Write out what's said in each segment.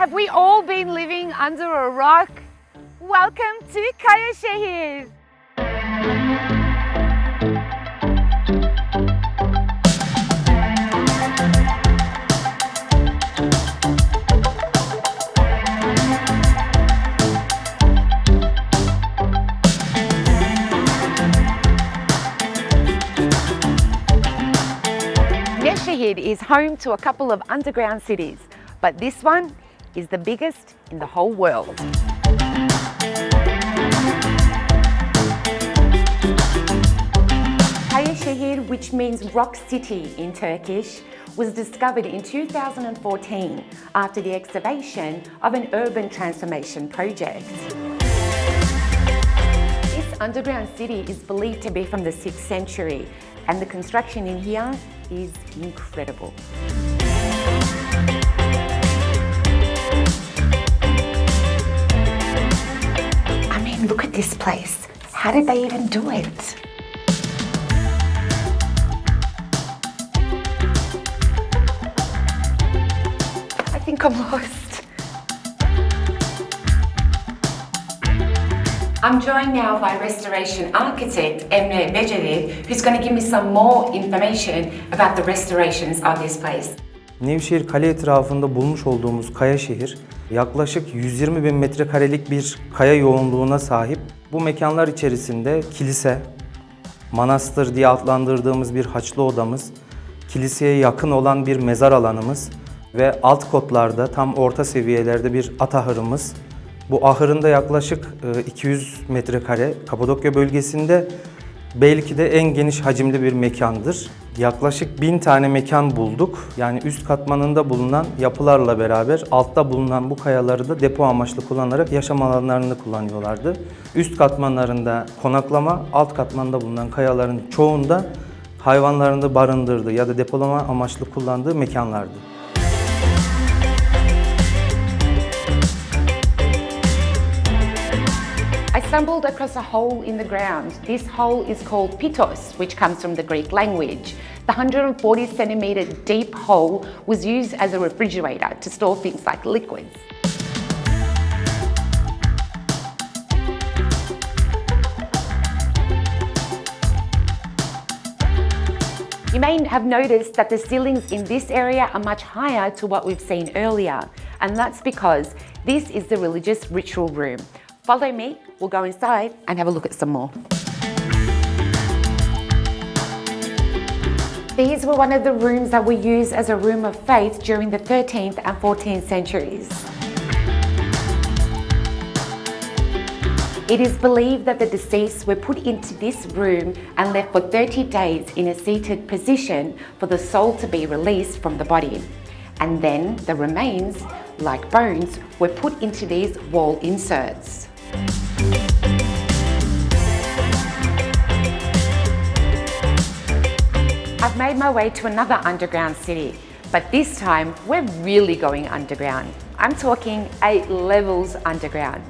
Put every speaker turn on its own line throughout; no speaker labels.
Have we all been living under a rock? Welcome to Kaya. Nevşehir is home to a couple of underground cities, but this one is the biggest in the whole world. Kaya which means rock city in Turkish, was discovered in 2014 after the excavation of an urban transformation project. This underground city is believed to be from the 6th century and the construction in here is incredible. How did they even do it? I think I'm lost. I'm joined now by restoration architect Emre Beceri, who's going to give me some more information about the restorations of this place.
Nevşehir Kale etrafında bulmuş olduğumuz kaya şehir yaklaşık 120 bin metrekarelik bir kaya yoğunluğuna sahip. Bu mekanlar içerisinde kilise, manastır diye adlandırdığımız bir haçlı odamız, kiliseye yakın olan bir mezar alanımız ve alt kotlarda tam orta seviyelerde bir at ahırımız, bu ahırında yaklaşık 200 e, metrekare Kapadokya bölgesinde belki de en geniş hacimli bir mekandır. Yaklaşık 1000 tane mekan bulduk. Yani üst katmanında bulunan yapılarla beraber altta bulunan bu kayaları da depo amaçlı kullanarak yaşam alanlarını kullanıyorlardı. Üst katmanlarında konaklama, alt katmanda bulunan kayaların çoğunda hayvanlarını barındırdı ya da depolama amaçlı kullandığı mekanlardı.
I stumbled across a hole in the ground. This hole is called pitos, which comes from the Greek language. The 140 centimetre deep hole was used as a refrigerator to store things like liquids. You may have noticed that the ceilings in this area are much higher to what we've seen earlier, and that's because this is the religious ritual room. Follow me, we'll go inside and have a look at some more. These were one of the rooms that were used as a room of faith during the 13th and 14th centuries. It is believed that the deceased were put into this room and left for 30 days in a seated position for the soul to be released from the body. And then the remains, like bones, were put into these wall inserts. I've made my way to another underground city, but this time we're really going underground. I'm talking eight levels underground.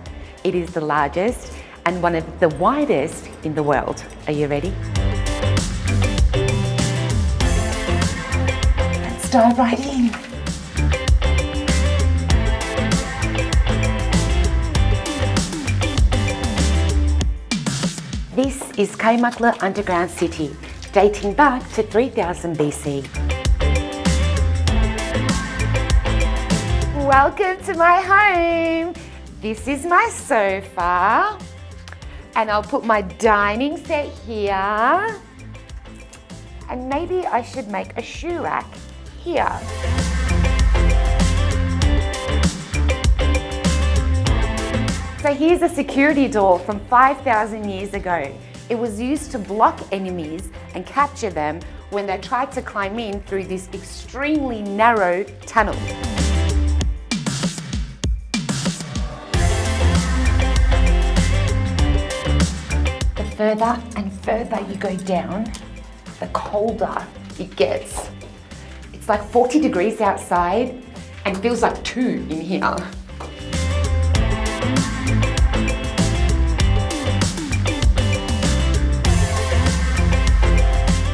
It is the largest and one of the widest in the world. Are you ready? Let's dive right in. This is Kaymaklı Underground City, dating back to 3000 BC. Welcome to my home. This is my sofa and I'll put my dining set here and maybe I should make a shoe rack here. So here's a security door from 5,000 years ago. It was used to block enemies and capture them when they tried to climb in through this extremely narrow tunnel. The further and further you go down, the colder it gets. It's like 40 degrees outside and feels like two in here.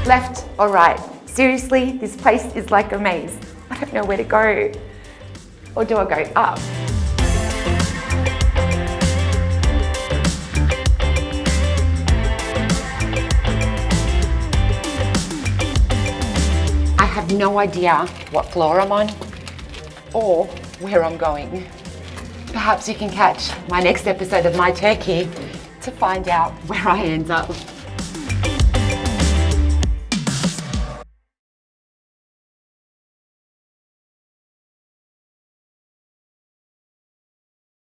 Left or right. Seriously, this place is like a maze. I don't know where to go. or do I go up? I have no idea what floor I'm on or where I'm going. Perhaps you can catch my next episode of My Turkey to find out where I end up.